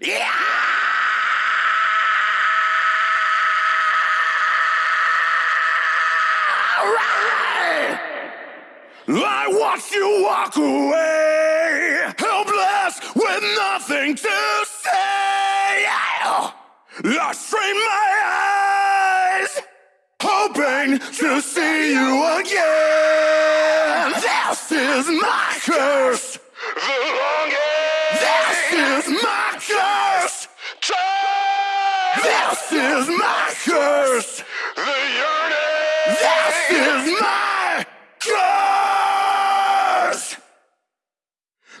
Yeah! I watch you walk away, helpless with nothing to say. I strain my eyes, hoping to see you again. This is my curse. The longing. This is my curse. This is my curse. The yearning. This is my curse.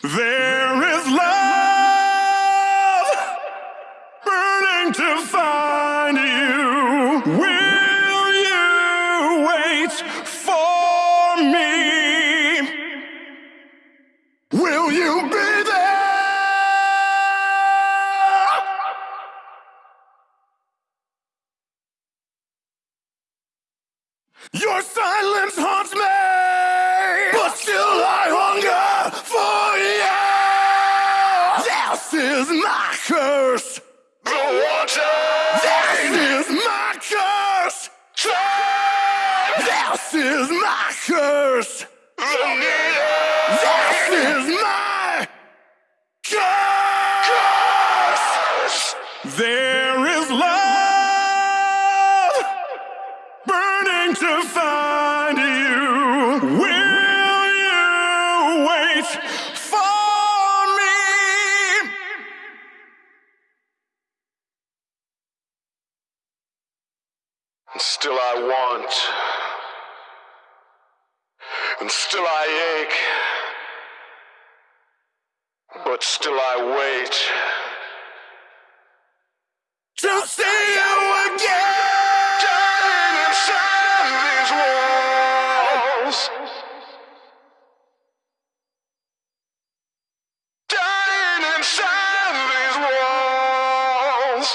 There is love burning to find you. Will you wait for me? Your silence haunts me, but still I hunger for you. This is my curse. The water. This is my curse. Time. This is my curse. The needle. This is my curse. There to find you. Will you wait for me? And still I want, and still I ache, but still I wait. To see inside these walls.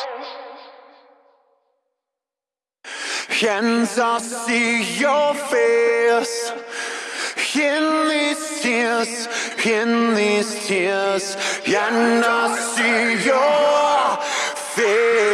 And I see your face in these tears, in these tears, and I see your face.